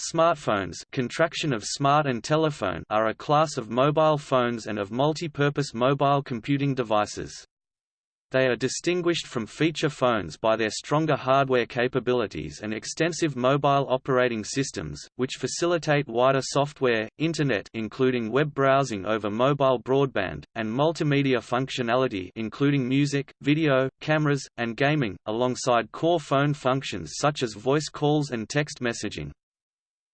Smartphones contraction of smart and telephone are a class of mobile phones and of multi-purpose mobile computing devices. They are distinguished from feature phones by their stronger hardware capabilities and extensive mobile operating systems, which facilitate wider software, Internet including web browsing over mobile broadband, and multimedia functionality including music, video, cameras, and gaming, alongside core phone functions such as voice calls and text messaging.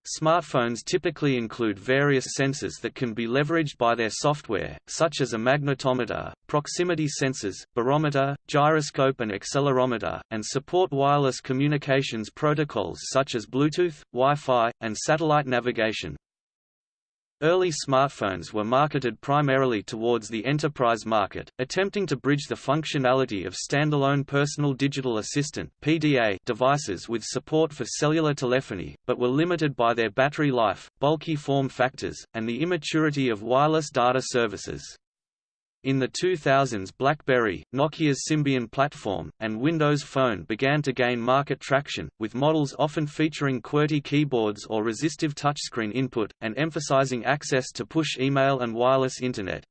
Smartphones typically include various sensors that can be leveraged by their software, such as a magnetometer, proximity sensors, barometer, gyroscope and accelerometer, and support wireless communications protocols such as Bluetooth, Wi-Fi, and satellite navigation. Early smartphones were marketed primarily towards the enterprise market, attempting to bridge the functionality of standalone Personal Digital Assistant (PDA) devices with support for cellular telephony, but were limited by their battery life, bulky form factors, and the immaturity of wireless data services. In the 2000s BlackBerry, Nokia's Symbian platform, and Windows Phone began to gain market traction, with models often featuring QWERTY keyboards or resistive touchscreen input, and emphasizing access to push email and wireless Internet.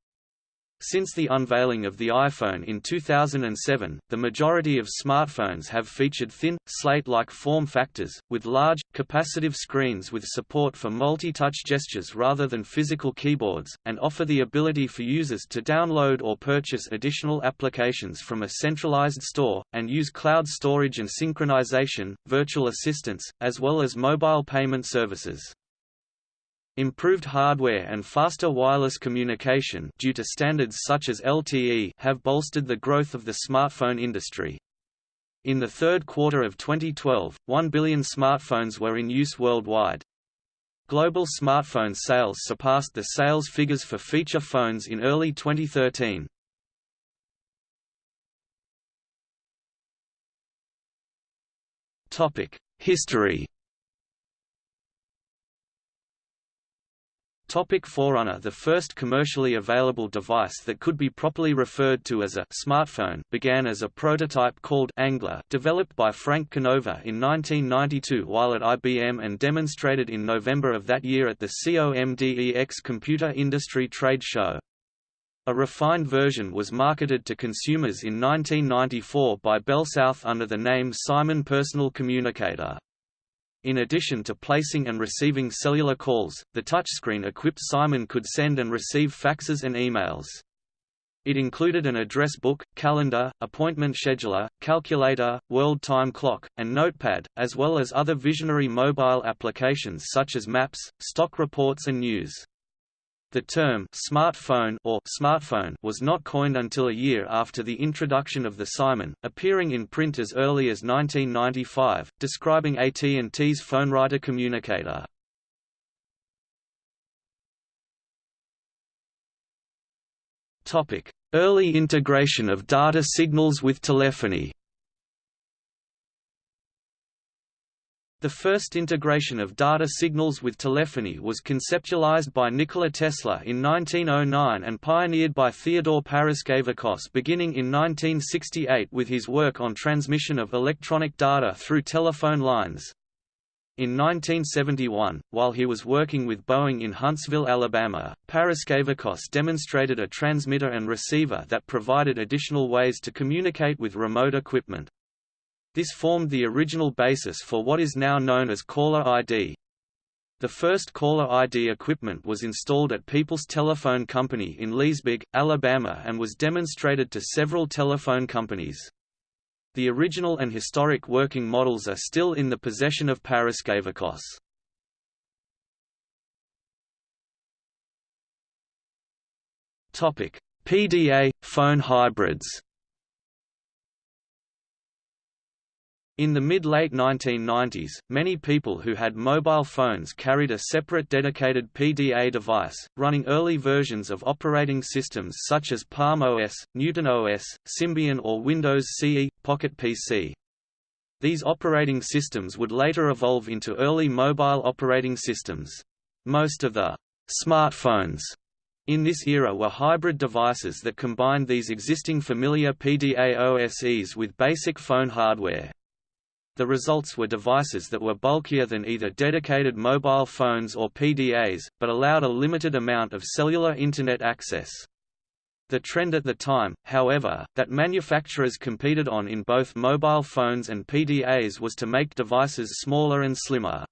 Since the unveiling of the iPhone in 2007, the majority of smartphones have featured thin, slate-like form factors, with large, capacitive screens with support for multi-touch gestures rather than physical keyboards, and offer the ability for users to download or purchase additional applications from a centralized store, and use cloud storage and synchronization, virtual assistants, as well as mobile payment services. Improved hardware and faster wireless communication due to standards such as LTE have bolstered the growth of the smartphone industry. In the third quarter of 2012, 1 billion smartphones were in use worldwide. Global smartphone sales surpassed the sales figures for feature phones in early 2013. History Topic Forerunner The first commercially available device that could be properly referred to as a smartphone began as a prototype called Angler developed by Frank Canova in 1992 while at IBM and demonstrated in November of that year at the COMDEX Computer Industry Trade Show. A refined version was marketed to consumers in 1994 by BellSouth under the name Simon Personal Communicator. In addition to placing and receiving cellular calls, the touchscreen-equipped Simon could send and receive faxes and emails. It included an address book, calendar, appointment scheduler, calculator, world time clock, and notepad, as well as other visionary mobile applications such as maps, stock reports and news. The term smartphone or smartphone was not coined until a year after the introduction of the Simon, appearing in print as early as 1995, describing AT&T's PhoneWriter communicator. Topic: Early integration of data signals with telephony. The first integration of data signals with telephony was conceptualized by Nikola Tesla in 1909 and pioneered by Theodore Paraskevakos beginning in 1968 with his work on transmission of electronic data through telephone lines. In 1971, while he was working with Boeing in Huntsville, Alabama, Paraskevakos demonstrated a transmitter and receiver that provided additional ways to communicate with remote equipment. This formed the original basis for what is now known as caller ID. The first caller ID equipment was installed at People's Telephone Company in Leesburg, Alabama and was demonstrated to several telephone companies. The original and historic working models are still in the possession of Paris Paraskevakos. PDA – phone hybrids In the mid-late 1990s, many people who had mobile phones carried a separate dedicated PDA device, running early versions of operating systems such as Palm OS, Newton OS, Symbian or Windows CE, Pocket PC. These operating systems would later evolve into early mobile operating systems. Most of the smartphones in this era were hybrid devices that combined these existing familiar PDA OSes with basic phone hardware. The results were devices that were bulkier than either dedicated mobile phones or PDAs, but allowed a limited amount of cellular Internet access. The trend at the time, however, that manufacturers competed on in both mobile phones and PDAs was to make devices smaller and slimmer.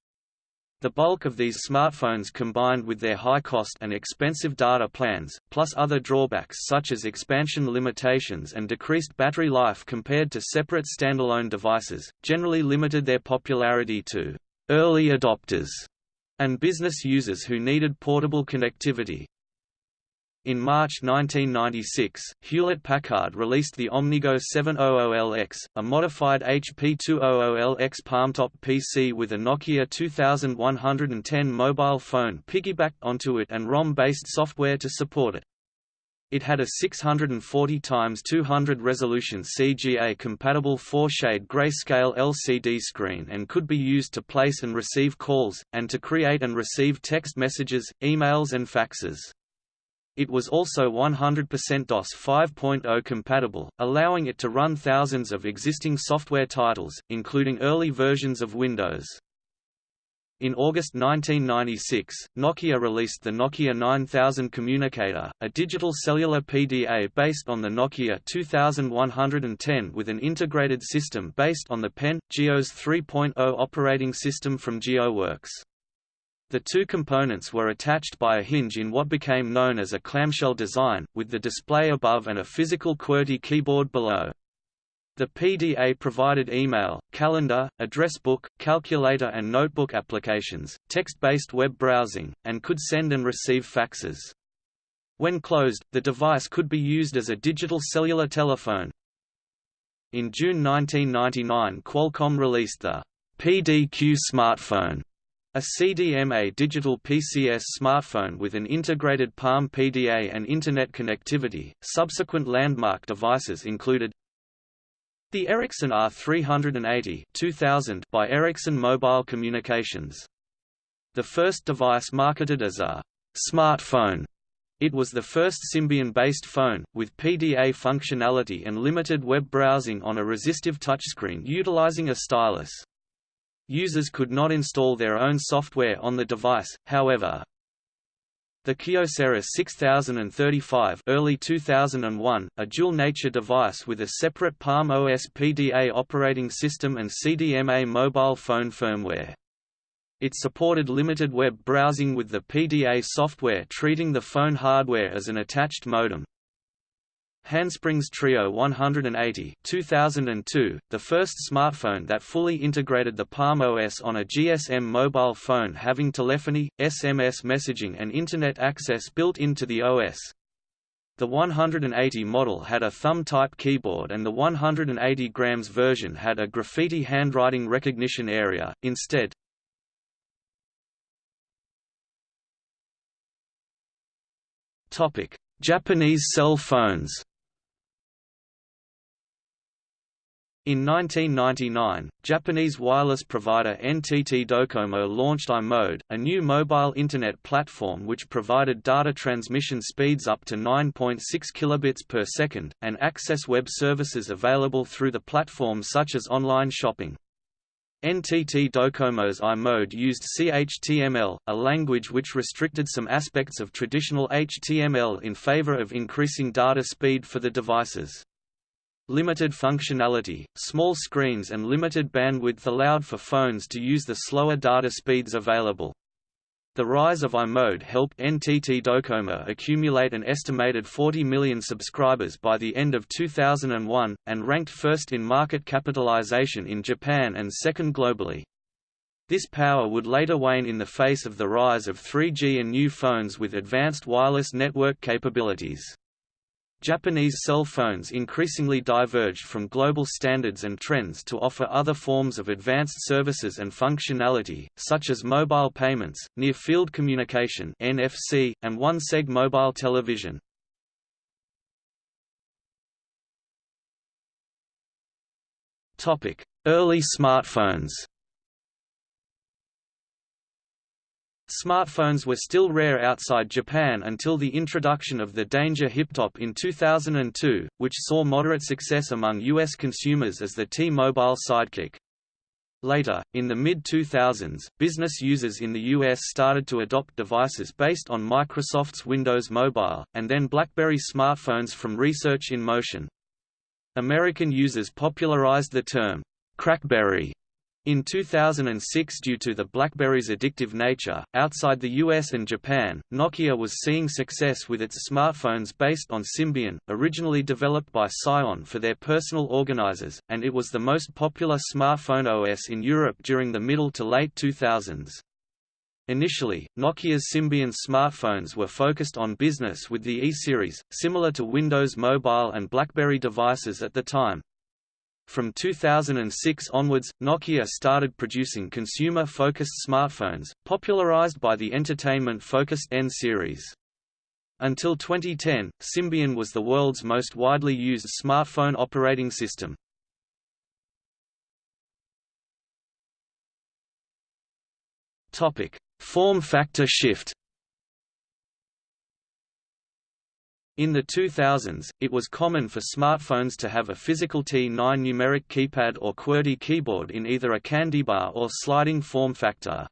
The bulk of these smartphones combined with their high cost and expensive data plans, plus other drawbacks such as expansion limitations and decreased battery life compared to separate standalone devices, generally limited their popularity to early adopters and business users who needed portable connectivity. In March 1996, Hewlett-Packard released the OmniGo 700LX, a modified HP 200LX palmtop PC with a Nokia 2110 mobile phone piggybacked onto it and ROM-based software to support it. It had a 640 x 200 resolution CGA-compatible 4-shade grayscale LCD screen and could be used to place and receive calls, and to create and receive text messages, emails and faxes. It was also 100% DOS 5.0 compatible, allowing it to run thousands of existing software titles, including early versions of Windows. In August 1996, Nokia released the Nokia 9000 Communicator, a digital cellular PDA based on the Nokia 2110 with an integrated system based on the PEN, Geos 3.0 operating system from GeoWorks. The two components were attached by a hinge in what became known as a clamshell design, with the display above and a physical QWERTY keyboard below. The PDA provided email, calendar, address book, calculator and notebook applications, text-based web browsing, and could send and receive faxes. When closed, the device could be used as a digital cellular telephone. In June 1999 Qualcomm released the PDQ smartphone, a CDMA digital PCS smartphone with an integrated Palm PDA and Internet connectivity. Subsequent landmark devices included the Ericsson R380 2000 by Ericsson Mobile Communications. The first device marketed as a smartphone. It was the first Symbian-based phone, with PDA functionality and limited web browsing on a resistive touchscreen utilizing a stylus. Users could not install their own software on the device, however. The Kyocera 6035 early 2001, a dual-nature device with a separate Palm OS PDA operating system and CDMA mobile phone firmware. It supported limited web browsing with the PDA software treating the phone hardware as an attached modem. Handsprings Treo 180 2002, the first smartphone that fully integrated the Palm OS on a GSM mobile phone having telephony, SMS messaging and Internet access built into the OS. The 180 model had a thumb-type keyboard and the 180 grams version had a graffiti handwriting recognition area, instead. Japanese cell phones In 1999, Japanese wireless provider NTT Docomo launched iMode, a new mobile Internet platform which provided data transmission speeds up to 9.6 kilobits per second, and access web services available through the platform such as online shopping. NTT Docomo's iMode used CHTML, a language which restricted some aspects of traditional HTML in favor of increasing data speed for the devices. Limited functionality, small screens and limited bandwidth allowed for phones to use the slower data speeds available. The rise of iMode helped NTT Docomo accumulate an estimated 40 million subscribers by the end of 2001, and ranked first in market capitalization in Japan and second globally. This power would later wane in the face of the rise of 3G and new phones with advanced wireless network capabilities. Japanese cell phones increasingly diverged from global standards and trends to offer other forms of advanced services and functionality, such as mobile payments, near-field communication (NFC), and one-seg mobile television. Topic: Early smartphones. Smartphones were still rare outside Japan until the introduction of the Danger Hiptop in 2002, which saw moderate success among U.S. consumers as the T-Mobile Sidekick. Later, in the mid-2000s, business users in the US started to adopt devices based on Microsoft's Windows Mobile, and then BlackBerry smartphones from Research in Motion. American users popularized the term, crackberry, in 2006 due to the BlackBerry's addictive nature, outside the US and Japan, Nokia was seeing success with its smartphones based on Symbian, originally developed by Psion for their personal organizers, and it was the most popular smartphone OS in Europe during the middle to late 2000s. Initially, Nokia's Symbian smartphones were focused on business with the E-series, similar to Windows Mobile and BlackBerry devices at the time, from 2006 onwards, Nokia started producing consumer-focused smartphones, popularized by the entertainment-focused N series. Until 2010, Symbian was the world's most widely used smartphone operating system. Form factor shift In the 2000s, it was common for smartphones to have a physical T9 numeric keypad or QWERTY keyboard in either a candybar or sliding form factor.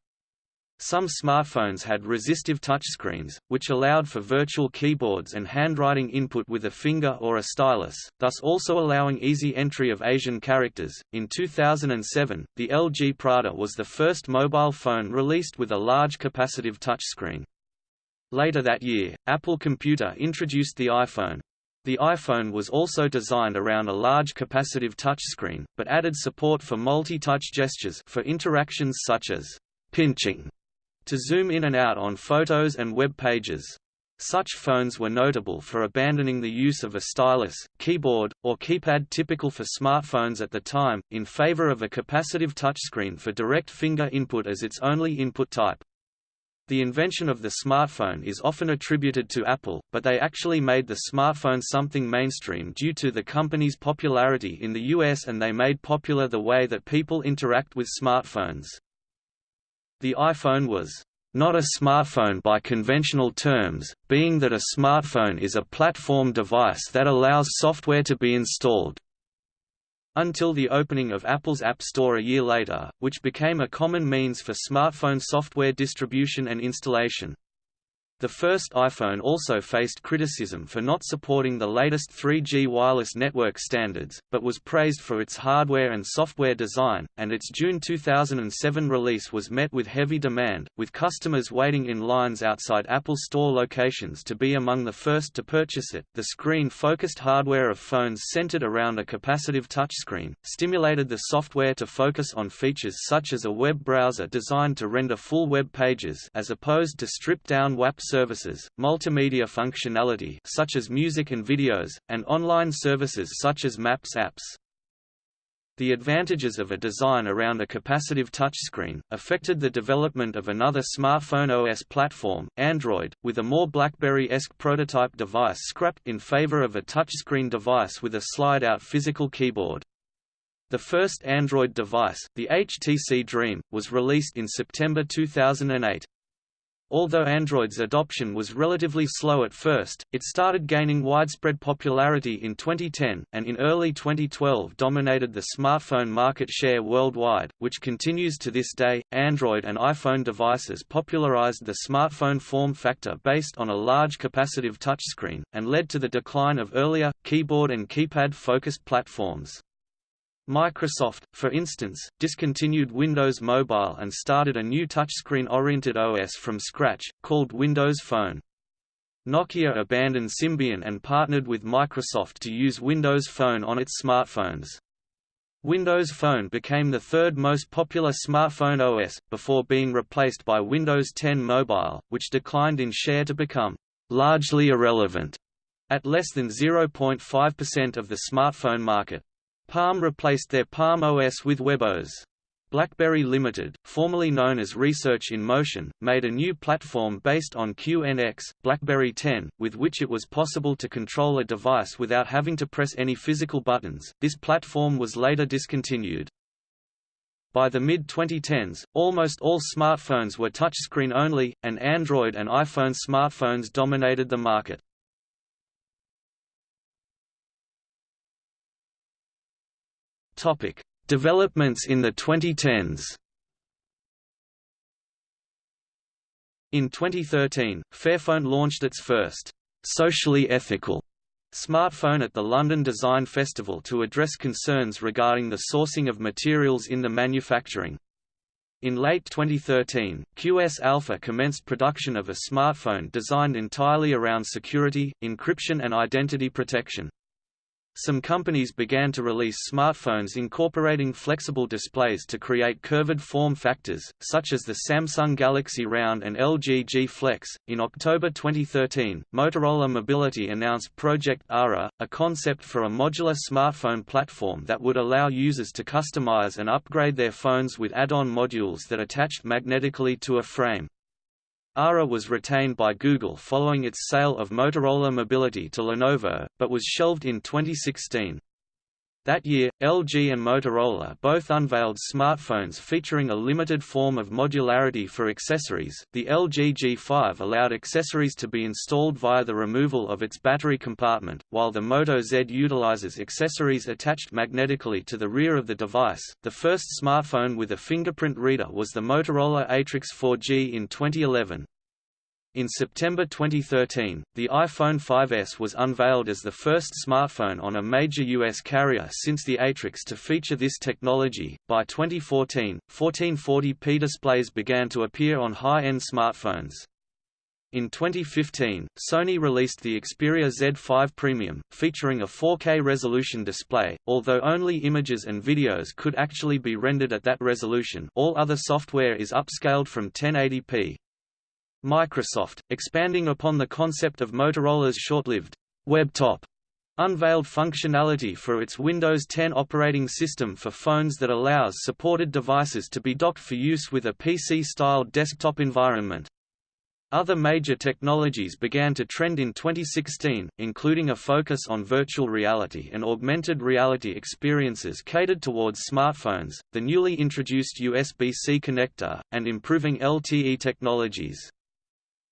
Some smartphones had resistive touchscreens, which allowed for virtual keyboards and handwriting input with a finger or a stylus, thus also allowing easy entry of Asian characters. In 2007, the LG Prada was the first mobile phone released with a large capacitive touchscreen. Later that year, Apple Computer introduced the iPhone. The iPhone was also designed around a large capacitive touchscreen, but added support for multi-touch gestures for interactions such as pinching to zoom in and out on photos and web pages. Such phones were notable for abandoning the use of a stylus, keyboard, or keypad typical for smartphones at the time, in favor of a capacitive touchscreen for direct finger input as its only input type. The invention of the smartphone is often attributed to Apple, but they actually made the smartphone something mainstream due to the company's popularity in the US and they made popular the way that people interact with smartphones. The iPhone was not a smartphone by conventional terms, being that a smartphone is a platform device that allows software to be installed until the opening of Apple's App Store a year later, which became a common means for smartphone software distribution and installation. The first iPhone also faced criticism for not supporting the latest 3G wireless network standards, but was praised for its hardware and software design, and its June 2007 release was met with heavy demand, with customers waiting in lines outside Apple Store locations to be among the first to purchase it. The screen-focused hardware of phones centered around a capacitive touchscreen, stimulated the software to focus on features such as a web browser designed to render full web pages as opposed to stripped-down WAP services, multimedia functionality such as music and videos, and online services such as Maps apps. The advantages of a design around a capacitive touchscreen, affected the development of another smartphone OS platform, Android, with a more BlackBerry-esque prototype device scrapped in favor of a touchscreen device with a slide-out physical keyboard. The first Android device, the HTC Dream, was released in September 2008. Although Android's adoption was relatively slow at first, it started gaining widespread popularity in 2010, and in early 2012 dominated the smartphone market share worldwide, which continues to this day. Android and iPhone devices popularized the smartphone form factor based on a large capacitive touchscreen, and led to the decline of earlier, keyboard and keypad-focused platforms. Microsoft, for instance, discontinued Windows Mobile and started a new touchscreen-oriented OS from scratch, called Windows Phone. Nokia abandoned Symbian and partnered with Microsoft to use Windows Phone on its smartphones. Windows Phone became the third most popular smartphone OS, before being replaced by Windows 10 Mobile, which declined in share to become largely irrelevant at less than 0.5% of the smartphone market. Palm replaced their Palm OS with WebOS. BlackBerry Limited, formerly known as Research in Motion, made a new platform based on QNX, BlackBerry 10, with which it was possible to control a device without having to press any physical buttons. This platform was later discontinued. By the mid-2010s, almost all smartphones were touchscreen only, and Android and iPhone smartphones dominated the market. Topic: Developments in the 2010s In 2013, Fairphone launched its first socially ethical smartphone at the London Design Festival to address concerns regarding the sourcing of materials in the manufacturing. In late 2013, QS Alpha commenced production of a smartphone designed entirely around security, encryption and identity protection. Some companies began to release smartphones incorporating flexible displays to create curved form factors, such as the Samsung Galaxy Round and LG G Flex. In October 2013, Motorola Mobility announced Project Ara, a concept for a modular smartphone platform that would allow users to customize and upgrade their phones with add-on modules that attached magnetically to a frame. ARA was retained by Google following its sale of Motorola Mobility to Lenovo, but was shelved in 2016. That year, LG and Motorola both unveiled smartphones featuring a limited form of modularity for accessories. The LG G5 allowed accessories to be installed via the removal of its battery compartment, while the Moto Z utilizes accessories attached magnetically to the rear of the device. The first smartphone with a fingerprint reader was the Motorola Atrix 4G in 2011. In September 2013, the iPhone 5S was unveiled as the first smartphone on a major U.S. carrier since the Atrix to feature this technology. By 2014, 1440p displays began to appear on high end smartphones. In 2015, Sony released the Xperia Z5 Premium, featuring a 4K resolution display, although only images and videos could actually be rendered at that resolution all other software is upscaled from 1080p. Microsoft, expanding upon the concept of Motorola's short-lived WebTop, unveiled functionality for its Windows 10 operating system for phones that allows supported devices to be docked for use with a PC-style desktop environment. Other major technologies began to trend in 2016, including a focus on virtual reality and augmented reality experiences catered towards smartphones, the newly introduced USB-C connector, and improving LTE technologies.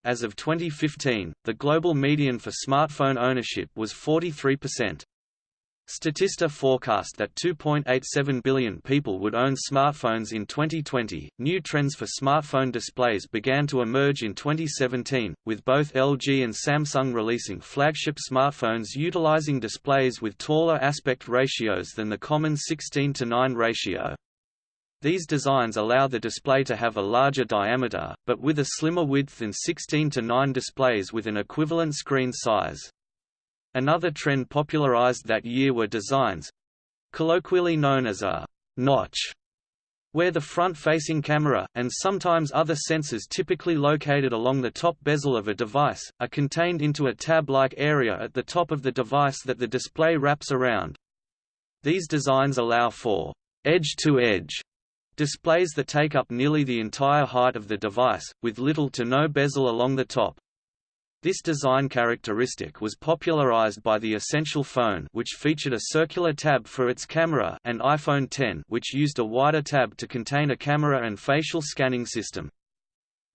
As of 2015, the global median for smartphone ownership was 43%. Statista forecast that 2.87 billion people would own smartphones in 2020. New trends for smartphone displays began to emerge in 2017, with both LG and Samsung releasing flagship smartphones utilizing displays with taller aspect ratios than the common 16 to 9 ratio. These designs allow the display to have a larger diameter, but with a slimmer width than 16 to 9 displays with an equivalent screen size. Another trend popularized that year were designs—colloquially known as a notch, where the front-facing camera, and sometimes other sensors typically located along the top bezel of a device, are contained into a tab-like area at the top of the device that the display wraps around. These designs allow for edge-to-edge Displays that take up nearly the entire height of the device, with little to no bezel along the top. This design characteristic was popularized by the Essential phone which featured a circular tab for its camera and iPhone X which used a wider tab to contain a camera and facial scanning system.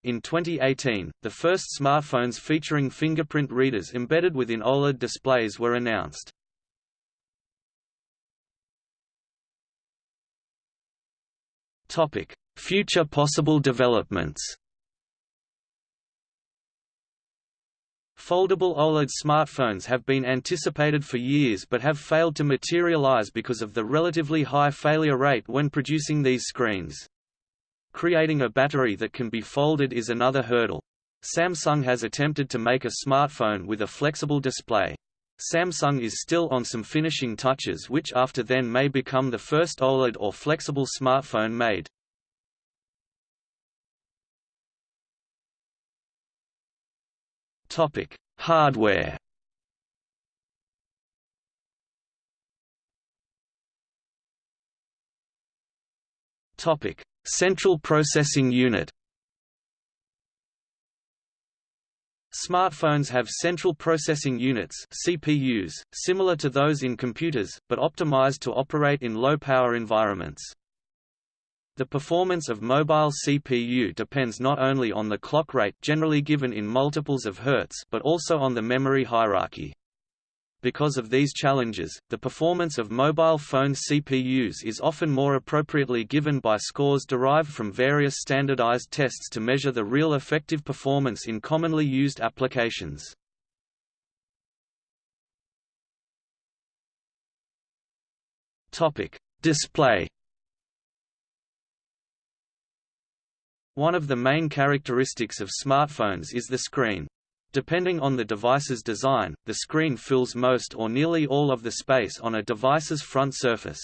In 2018, the first smartphones featuring fingerprint readers embedded within OLED displays were announced. Topic: Future possible developments. Foldable OLED smartphones have been anticipated for years but have failed to materialize because of the relatively high failure rate when producing these screens. Creating a battery that can be folded is another hurdle. Samsung has attempted to make a smartphone with a flexible display. Samsung is still on some finishing touches which after then may become the first OLED or flexible smartphone made. Topic: Hardware. Topic: Central Processing Unit. Smartphones have central processing units CPUs, similar to those in computers, but optimized to operate in low-power environments. The performance of mobile CPU depends not only on the clock rate generally given in multiples of hertz but also on the memory hierarchy. Because of these challenges, the performance of mobile phone CPUs is often more appropriately given by scores derived from various standardized tests to measure the real effective performance in commonly used applications. Topic: Display. One of the main characteristics of smartphones is the screen. Depending on the device's design, the screen fills most or nearly all of the space on a device's front surface.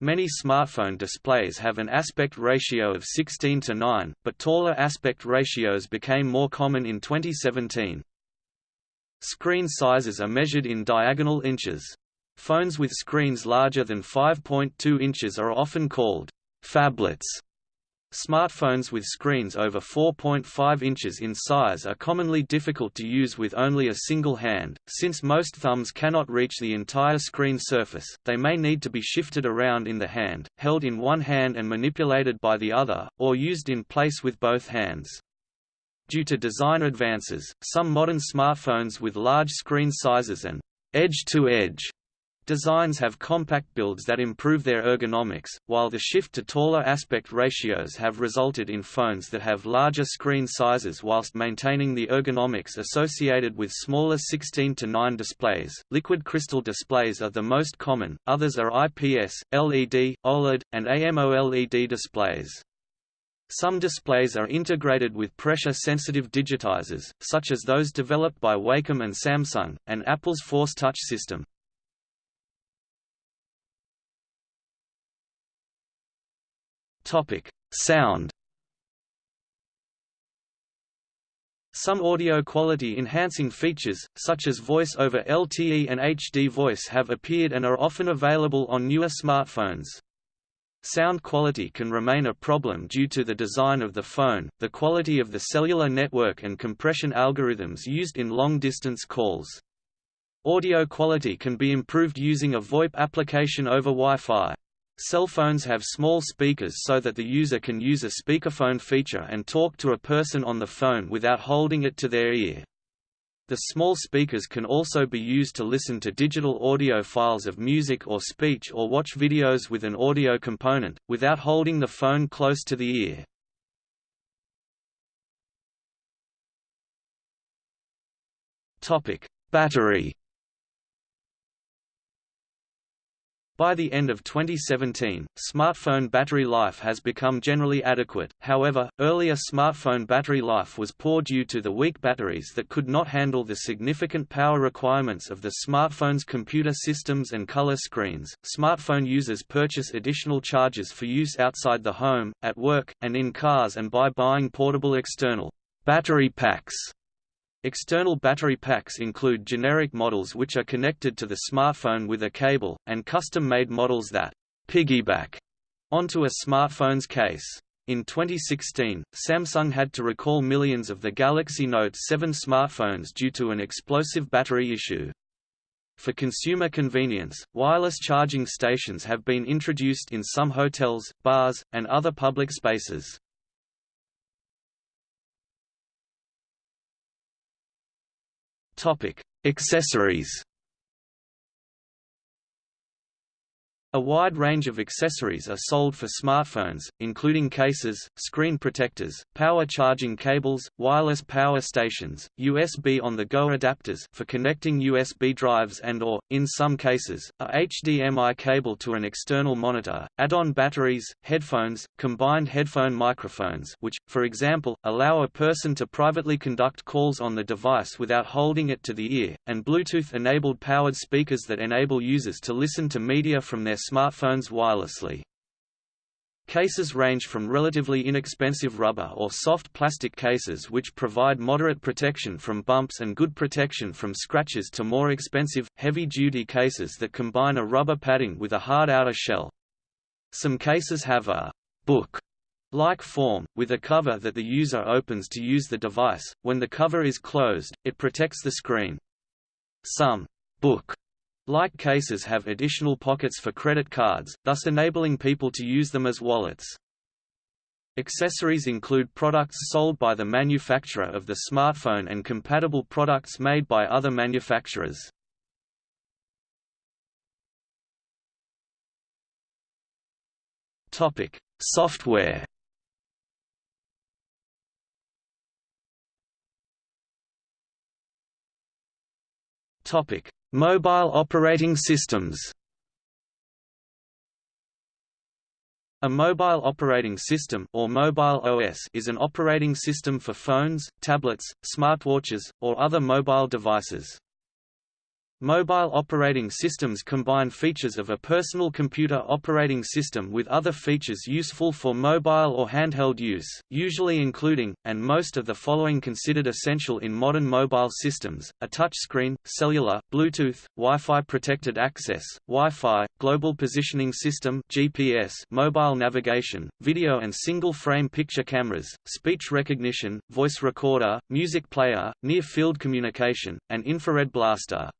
Many smartphone displays have an aspect ratio of 16 to 9, but taller aspect ratios became more common in 2017. Screen sizes are measured in diagonal inches. Phones with screens larger than 5.2 inches are often called phablets. Smartphones with screens over 4.5 inches in size are commonly difficult to use with only a single hand, since most thumbs cannot reach the entire screen surface, they may need to be shifted around in the hand, held in one hand and manipulated by the other, or used in place with both hands. Due to design advances, some modern smartphones with large screen sizes and edge-to-edge Designs have compact builds that improve their ergonomics, while the shift to taller aspect ratios have resulted in phones that have larger screen sizes whilst maintaining the ergonomics associated with smaller 16 to 9 displays. Liquid crystal displays are the most common, others are IPS, LED, OLED, and AMOLED displays. Some displays are integrated with pressure-sensitive digitizers, such as those developed by Wacom and Samsung, and Apple's Force Touch system. Topic: Sound. Some audio quality enhancing features, such as voice over LTE and HD voice have appeared and are often available on newer smartphones. Sound quality can remain a problem due to the design of the phone, the quality of the cellular network and compression algorithms used in long-distance calls. Audio quality can be improved using a VoIP application over Wi-Fi. Cell phones have small speakers so that the user can use a speakerphone feature and talk to a person on the phone without holding it to their ear. The small speakers can also be used to listen to digital audio files of music or speech or watch videos with an audio component, without holding the phone close to the ear. Battery By the end of 2017, smartphone battery life has become generally adequate, however, earlier smartphone battery life was poor due to the weak batteries that could not handle the significant power requirements of the smartphone's computer systems and color screens. Smartphone users purchase additional chargers for use outside the home, at work, and in cars and by buying portable external battery packs External battery packs include generic models which are connected to the smartphone with a cable, and custom-made models that piggyback onto a smartphone's case. In 2016, Samsung had to recall millions of the Galaxy Note 7 smartphones due to an explosive battery issue. For consumer convenience, wireless charging stations have been introduced in some hotels, bars, and other public spaces. Topic: Accessories. A wide range of accessories are sold for smartphones, including cases, screen protectors, power charging cables, wireless power stations, USB on-the-go adapters for connecting USB drives and or, in some cases, a HDMI cable to an external monitor, add-on batteries, headphones, combined headphone microphones which, for example, allow a person to privately conduct calls on the device without holding it to the ear, and Bluetooth-enabled powered speakers that enable users to listen to media from their smartphones wirelessly. Cases range from relatively inexpensive rubber or soft plastic cases which provide moderate protection from bumps and good protection from scratches to more expensive, heavy-duty cases that combine a rubber padding with a hard outer shell. Some cases have a book like form, with a cover that the user opens to use the device. When the cover is closed, it protects the screen. Some book like cases have additional pockets for credit cards, thus enabling people to use them as wallets. Accessories include products sold by the manufacturer of the smartphone and compatible products made by other manufacturers. Topic: Software. Topic: Mobile operating systems. A mobile operating system or mobile OS is an operating system for phones, tablets, smartwatches, or other mobile devices. Mobile operating systems combine features of a personal computer operating system with other features useful for mobile or handheld use, usually including, and most of the following considered essential in modern mobile systems, a touchscreen, cellular, Bluetooth, Wi-Fi protected access, Wi-Fi, global positioning system GPS, mobile navigation, video and single-frame picture cameras, speech recognition, voice recorder, music player, near-field communication, and infrared blaster.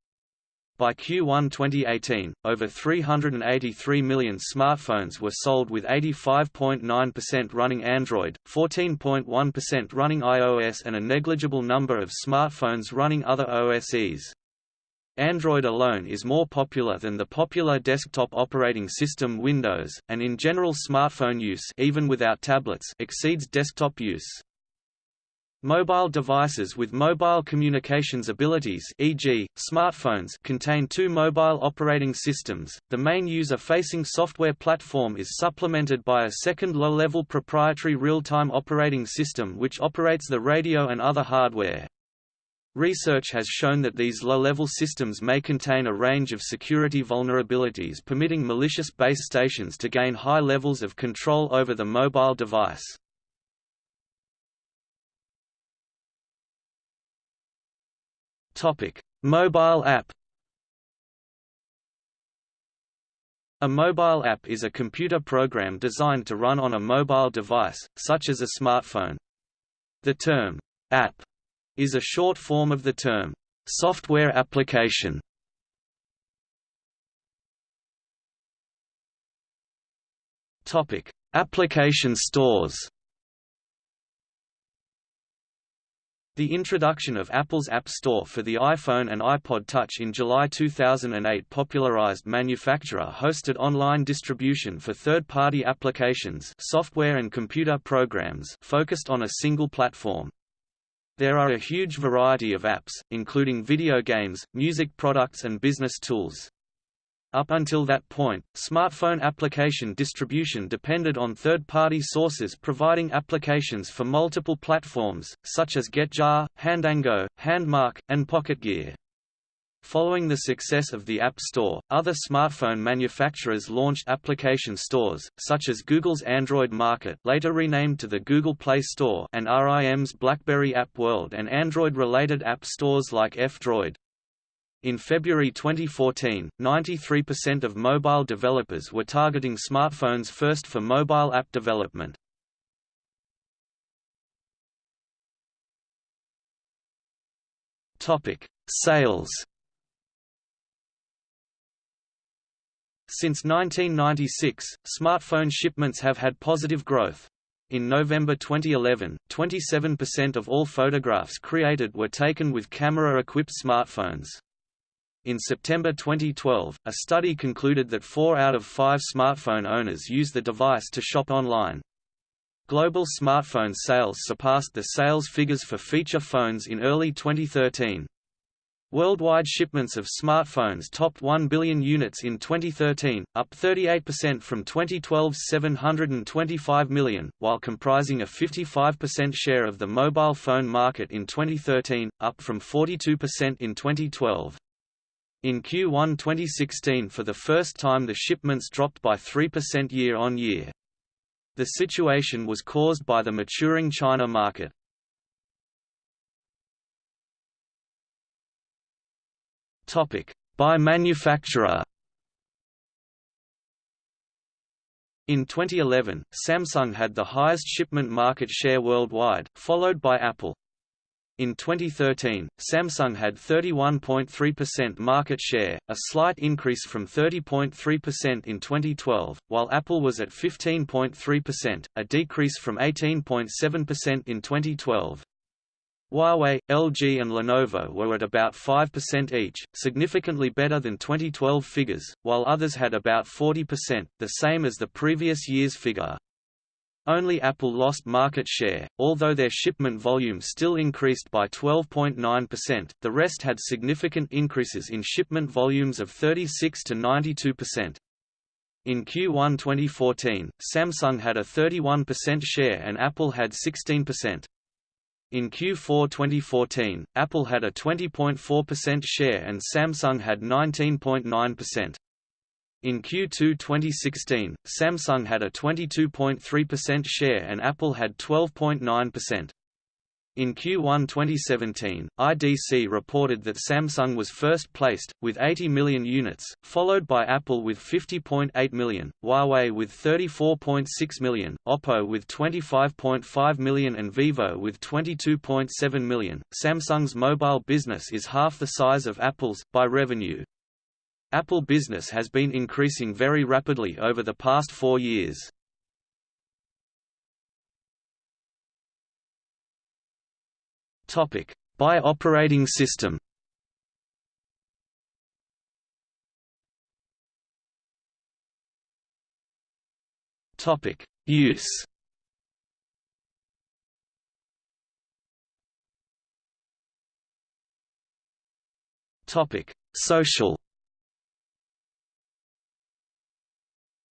By Q1 2018, over 383 million smartphones were sold with 85.9% running Android, 14.1% running iOS and a negligible number of smartphones running other OSes. Android alone is more popular than the popular desktop operating system Windows, and in general smartphone use even without tablets exceeds desktop use. Mobile devices with mobile communications abilities e.g., smartphones contain two mobile operating systems. The main user-facing software platform is supplemented by a second low-level proprietary real-time operating system which operates the radio and other hardware. Research has shown that these low-level systems may contain a range of security vulnerabilities permitting malicious base stations to gain high levels of control over the mobile device. Topic: Mobile app. A mobile app is a computer program designed to run on a mobile device, such as a smartphone. The term app is a short form of the term software application. Topic: Application stores. The introduction of Apple's App Store for the iPhone and iPod Touch in July 2008 popularized manufacturer-hosted online distribution for third-party applications software and computer programs focused on a single platform. There are a huge variety of apps, including video games, music products and business tools. Up until that point, smartphone application distribution depended on third-party sources providing applications for multiple platforms, such as GetJar, Handango, Handmark, and PocketGear. Following the success of the App Store, other smartphone manufacturers launched application stores, such as Google's Android Market later renamed to the Google Play Store and RIM's BlackBerry App World and Android-related app stores like F-Droid. In February 2014, 93% of mobile developers were targeting smartphones first for mobile app development. Topic: Sales. Since 1996, smartphone shipments have had positive growth. In November 2011, 27% of all photographs created were taken with camera-equipped smartphones. In September 2012, a study concluded that four out of five smartphone owners use the device to shop online. Global smartphone sales surpassed the sales figures for feature phones in early 2013. Worldwide shipments of smartphones topped 1 billion units in 2013, up 38% from 2012's 725 million, while comprising a 55% share of the mobile phone market in 2013, up from 42% in 2012. In Q1 2016 for the first time the shipments dropped by 3% year-on-year. The situation was caused by the maturing China market. By manufacturer In 2011, Samsung had the highest shipment market share worldwide, followed by Apple. In 2013, Samsung had 31.3% market share, a slight increase from 30.3% in 2012, while Apple was at 15.3%, a decrease from 18.7% in 2012. Huawei, LG and Lenovo were at about 5% each, significantly better than 2012 figures, while others had about 40%, the same as the previous year's figure. Only Apple lost market share, although their shipment volume still increased by 12.9%, the rest had significant increases in shipment volumes of 36 to 92%. In Q1 2014, Samsung had a 31% share and Apple had 16%. In Q4 2014, Apple had a 20.4% share and Samsung had 19.9%. In Q2 2016, Samsung had a 22.3% share and Apple had 12.9%. In Q1 2017, IDC reported that Samsung was first placed, with 80 million units, followed by Apple with 50.8 million, Huawei with 34.6 million, Oppo with 25.5 million and Vivo with 22.7 million. Samsung's mobile business is half the size of Apple's, by revenue. Apple business has been increasing very rapidly over the past four years. Topic: By operating system. Topic: Use. Topic: Social.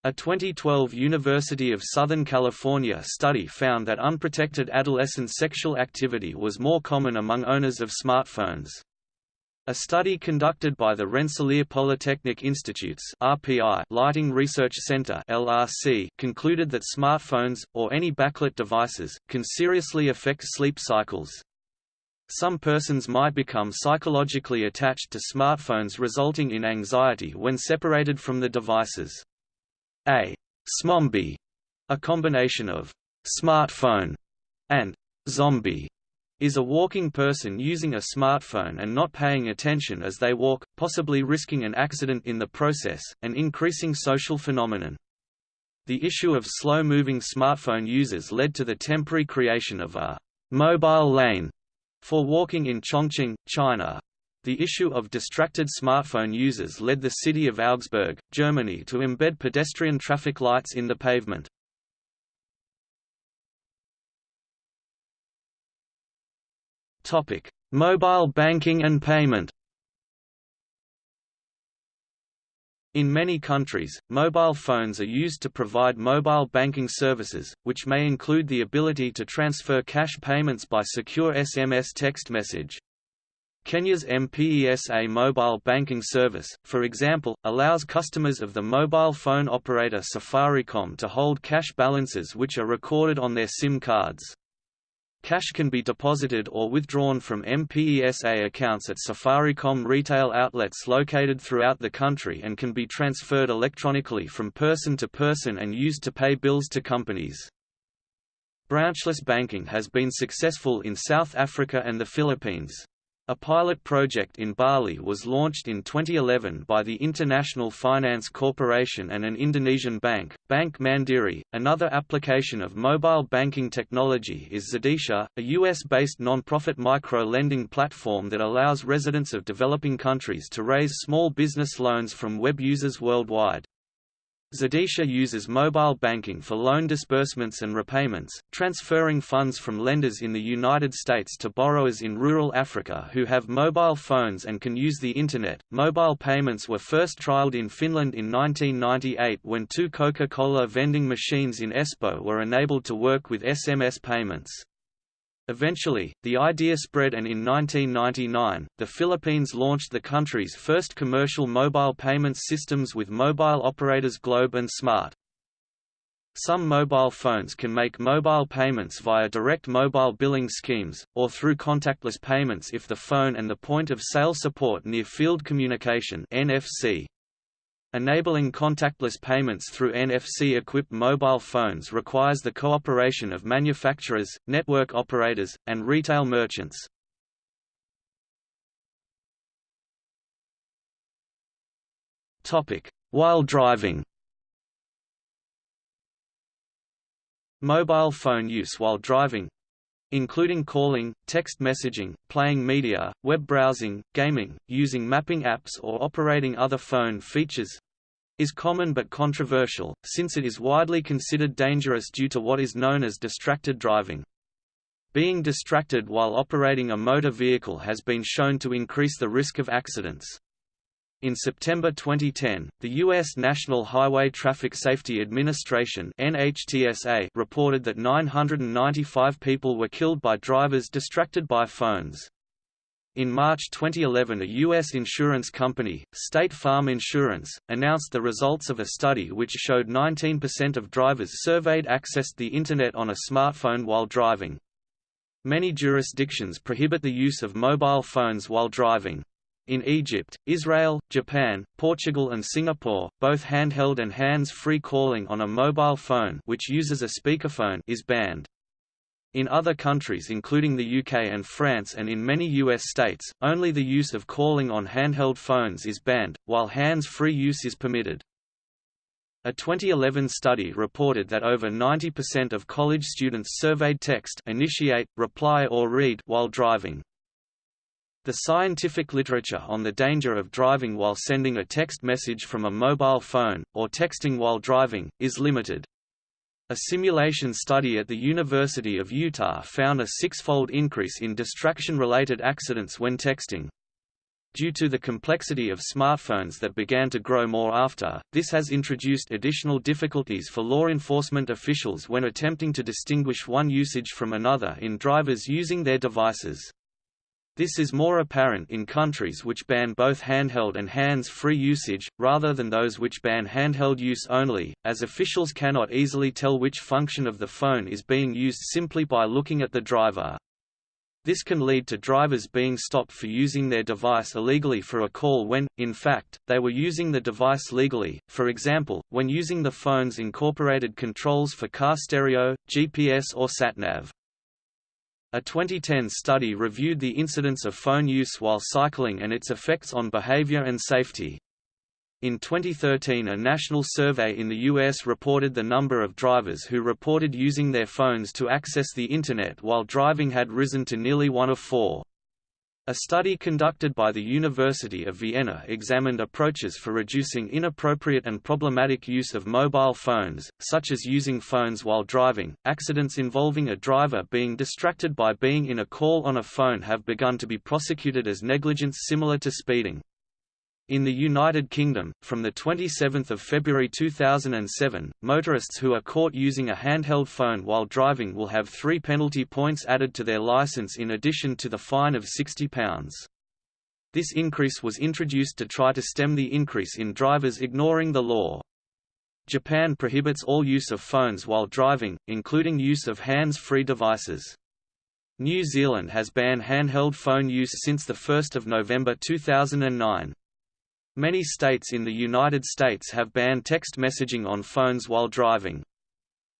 A 2012 University of Southern California study found that unprotected adolescent sexual activity was more common among owners of smartphones. A study conducted by the Rensselaer Polytechnic Institute's RPI Lighting Research Center (LRC) concluded that smartphones or any backlit devices can seriously affect sleep cycles. Some persons might become psychologically attached to smartphones resulting in anxiety when separated from the devices. A smombie, a combination of smartphone and zombie, is a walking person using a smartphone and not paying attention as they walk, possibly risking an accident in the process, an increasing social phenomenon. The issue of slow-moving smartphone users led to the temporary creation of a mobile lane for walking in Chongqing, China. The issue of distracted smartphone users led the city of Augsburg, Germany to embed pedestrian traffic lights in the pavement. Mobile banking and payment In many countries, mobile phones are used to provide mobile banking services, which may include the ability to transfer cash payments by secure SMS text message. Kenya's M-PESA mobile banking service, for example, allows customers of the mobile phone operator Safaricom to hold cash balances which are recorded on their SIM cards. Cash can be deposited or withdrawn from M-PESA accounts at Safaricom retail outlets located throughout the country and can be transferred electronically from person to person and used to pay bills to companies. Branchless banking has been successful in South Africa and the Philippines. A pilot project in Bali was launched in 2011 by the International Finance Corporation and an Indonesian bank, Bank Mandiri. Another application of mobile banking technology is Zidisha, a US-based non-profit micro-lending platform that allows residents of developing countries to raise small business loans from web users worldwide. Zidisha uses mobile banking for loan disbursements and repayments, transferring funds from lenders in the United States to borrowers in rural Africa who have mobile phones and can use the Internet. Mobile payments were first trialed in Finland in 1998 when two Coca Cola vending machines in Espoo were enabled to work with SMS payments. Eventually, the idea spread and in 1999, the Philippines launched the country's first commercial mobile payments systems with mobile operators Globe and Smart. Some mobile phones can make mobile payments via direct mobile billing schemes, or through contactless payments if the phone and the point-of-sale support near-field communication NFC. Enabling contactless payments through NFC-equipped mobile phones requires the cooperation of manufacturers, network operators, and retail merchants. While driving Mobile phone use while driving including calling, text messaging, playing media, web browsing, gaming, using mapping apps or operating other phone features, is common but controversial, since it is widely considered dangerous due to what is known as distracted driving. Being distracted while operating a motor vehicle has been shown to increase the risk of accidents. In September 2010, the U.S. National Highway Traffic Safety Administration NHTSA reported that 995 people were killed by drivers distracted by phones. In March 2011 a U.S. insurance company, State Farm Insurance, announced the results of a study which showed 19% of drivers surveyed accessed the Internet on a smartphone while driving. Many jurisdictions prohibit the use of mobile phones while driving. In Egypt, Israel, Japan, Portugal and Singapore, both handheld and hands-free calling on a mobile phone which uses a speakerphone is banned. In other countries including the UK and France and in many US states, only the use of calling on handheld phones is banned, while hands-free use is permitted. A 2011 study reported that over 90% of college students surveyed text initiate, reply or read while driving. The scientific literature on the danger of driving while sending a text message from a mobile phone, or texting while driving, is limited. A simulation study at the University of Utah found a six-fold increase in distraction-related accidents when texting. Due to the complexity of smartphones that began to grow more after, this has introduced additional difficulties for law enforcement officials when attempting to distinguish one usage from another in drivers using their devices. This is more apparent in countries which ban both handheld and hands-free usage, rather than those which ban handheld use only, as officials cannot easily tell which function of the phone is being used simply by looking at the driver. This can lead to drivers being stopped for using their device illegally for a call when, in fact, they were using the device legally, for example, when using the phone's incorporated controls for car stereo, GPS or satnav. A 2010 study reviewed the incidence of phone use while cycling and its effects on behavior and safety. In 2013 a national survey in the U.S. reported the number of drivers who reported using their phones to access the Internet while driving had risen to nearly one of four. A study conducted by the University of Vienna examined approaches for reducing inappropriate and problematic use of mobile phones, such as using phones while driving. Accidents involving a driver being distracted by being in a call on a phone have begun to be prosecuted as negligence similar to speeding. In the United Kingdom, from 27 February 2007, motorists who are caught using a handheld phone while driving will have three penalty points added to their licence in addition to the fine of £60. This increase was introduced to try to stem the increase in drivers ignoring the law. Japan prohibits all use of phones while driving, including use of hands-free devices. New Zealand has banned handheld phone use since 1 November 2009. Many states in the United States have banned text messaging on phones while driving.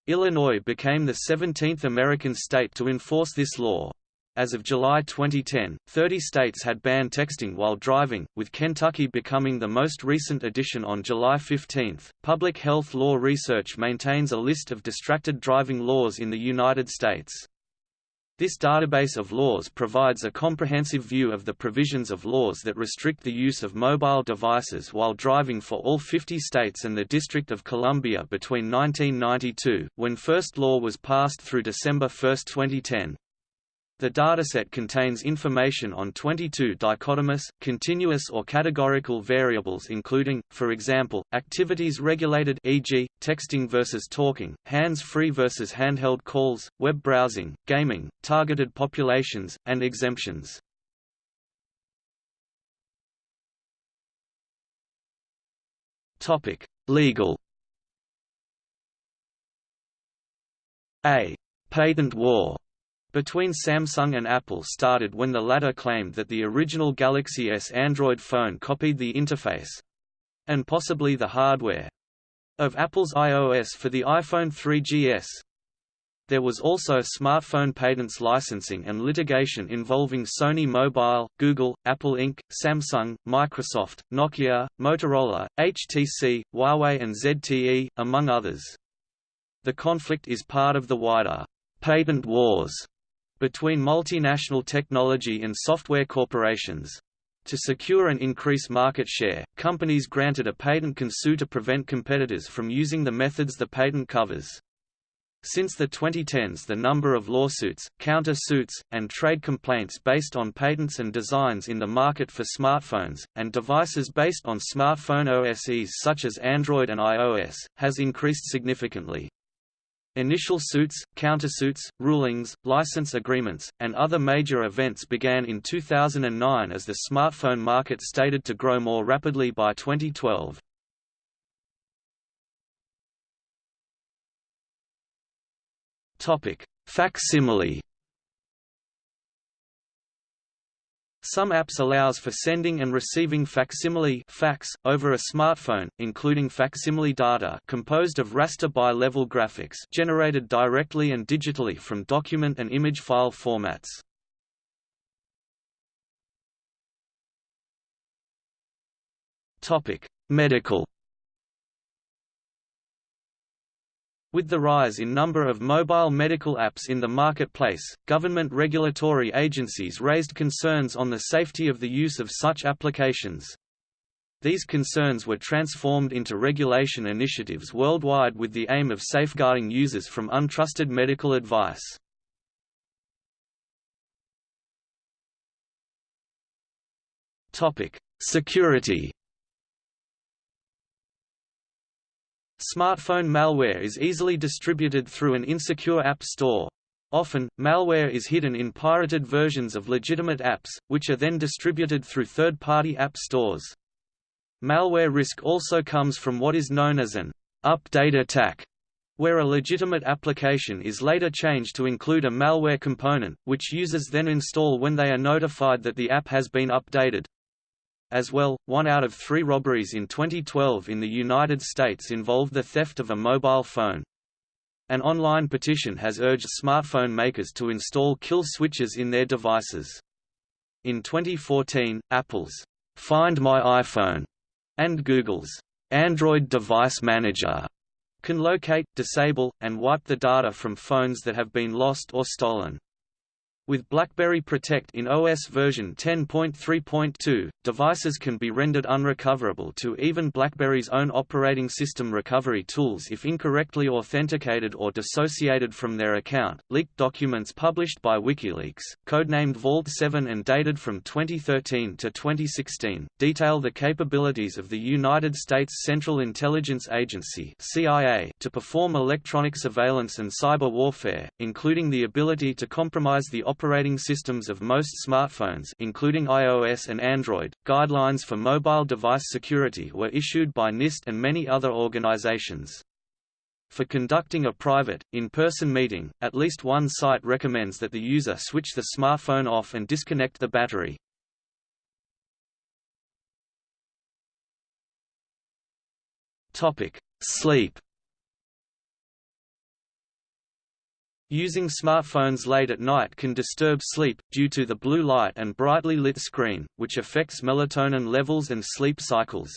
Illinois became the 17th American state to enforce this law. As of July 2010, 30 states had banned texting while driving, with Kentucky becoming the most recent addition on July 15. Public health law research maintains a list of distracted driving laws in the United States. This database of laws provides a comprehensive view of the provisions of laws that restrict the use of mobile devices while driving for all 50 states and the District of Columbia between 1992, when first law was passed through December 1, 2010. The dataset contains information on 22 dichotomous, continuous or categorical variables including, for example, activities regulated e.g., texting versus talking, hands-free versus handheld calls, web browsing, gaming, targeted populations, and exemptions. Legal A patent war between Samsung and Apple started when the latter claimed that the original Galaxy S Android phone copied the interface—and possibly the hardware—of Apple's iOS for the iPhone 3GS. There was also smartphone patents licensing and litigation involving Sony Mobile, Google, Apple Inc., Samsung, Microsoft, Nokia, Motorola, HTC, Huawei and ZTE, among others. The conflict is part of the wider patent wars between multinational technology and software corporations. To secure and increase market share, companies granted a patent can sue to prevent competitors from using the methods the patent covers. Since the 2010s the number of lawsuits, counter-suits, and trade complaints based on patents and designs in the market for smartphones, and devices based on smartphone OSes such as Android and iOS, has increased significantly. Initial suits, countersuits, rulings, license agreements, and other major events began in 2009 as the smartphone market stated to grow more rapidly by 2012. Topic: Facsimile. Some apps allows for sending and receiving facsimile fax over a smartphone, including facsimile data composed of raster bi-level graphics generated directly and digitally from document and image file formats. Topic: Medical With the rise in number of mobile medical apps in the marketplace, government regulatory agencies raised concerns on the safety of the use of such applications. These concerns were transformed into regulation initiatives worldwide with the aim of safeguarding users from untrusted medical advice. Security Smartphone malware is easily distributed through an insecure app store. Often, malware is hidden in pirated versions of legitimate apps, which are then distributed through third-party app stores. Malware risk also comes from what is known as an update attack, where a legitimate application is later changed to include a malware component, which users then install when they are notified that the app has been updated. As well, one out of three robberies in 2012 in the United States involved the theft of a mobile phone. An online petition has urged smartphone makers to install kill switches in their devices. In 2014, Apple's Find My iPhone and Google's Android Device Manager can locate, disable, and wipe the data from phones that have been lost or stolen. With BlackBerry Protect in OS version 10.3.2, devices can be rendered unrecoverable to even BlackBerry's own operating system recovery tools if incorrectly authenticated or dissociated from their account. Leaked documents published by WikiLeaks, codenamed Vault 7 and dated from 2013 to 2016, detail the capabilities of the United States Central Intelligence Agency (CIA) to perform electronic surveillance and cyber warfare, including the ability to compromise the operating systems of most smartphones including iOS and Android. Guidelines for mobile device security were issued by NIST and many other organizations. For conducting a private, in-person meeting, at least one site recommends that the user switch the smartphone off and disconnect the battery. Sleep Using smartphones late at night can disturb sleep, due to the blue light and brightly lit screen, which affects melatonin levels and sleep cycles.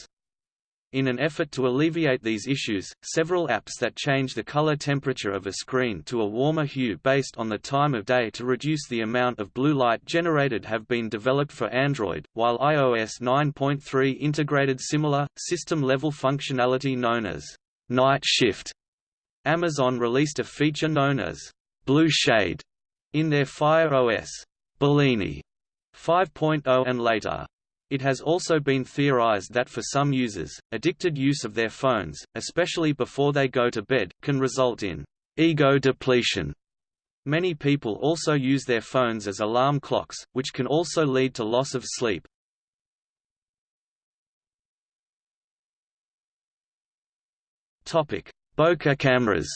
In an effort to alleviate these issues, several apps that change the color temperature of a screen to a warmer hue based on the time of day to reduce the amount of blue light generated have been developed for Android, while iOS 9.3 integrated similar, system-level functionality known as night shift. Amazon released a feature known as Blue Shade in their Fire OS Bellini 5.0 and later. It has also been theorized that for some users, addicted use of their phones, especially before they go to bed, can result in ego depletion. Many people also use their phones as alarm clocks, which can also lead to loss of sleep. Bokeh cameras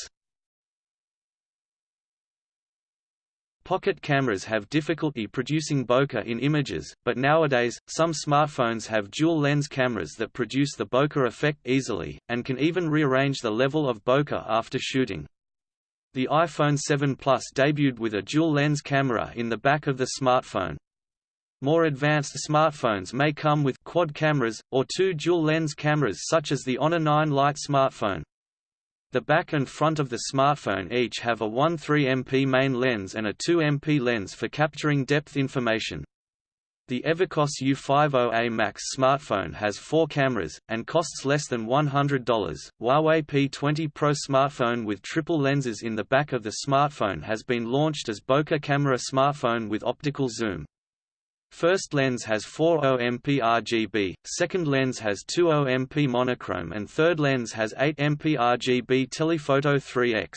Pocket cameras have difficulty producing bokeh in images, but nowadays, some smartphones have dual-lens cameras that produce the bokeh effect easily, and can even rearrange the level of bokeh after shooting. The iPhone 7 Plus debuted with a dual-lens camera in the back of the smartphone. More advanced smartphones may come with quad cameras, or two dual-lens cameras such as the Honor 9 Lite smartphone. The back and front of the smartphone each have a 1.3 MP main lens and a 2 MP lens for capturing depth information. The Evercoss U50A Max smartphone has four cameras, and costs less than $100. Huawei P20 Pro smartphone with triple lenses in the back of the smartphone has been launched as bokeh camera smartphone with optical zoom. First lens has 4 MP RGB, second lens has 2 MP monochrome and third lens has 8 MP RGB telephoto 3x.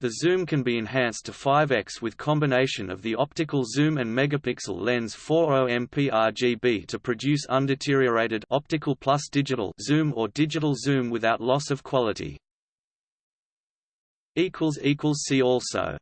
The zoom can be enhanced to 5x with combination of the optical zoom and megapixel lens 40 MP RGB to produce undeteriorated optical plus digital zoom or digital zoom without loss of quality. See also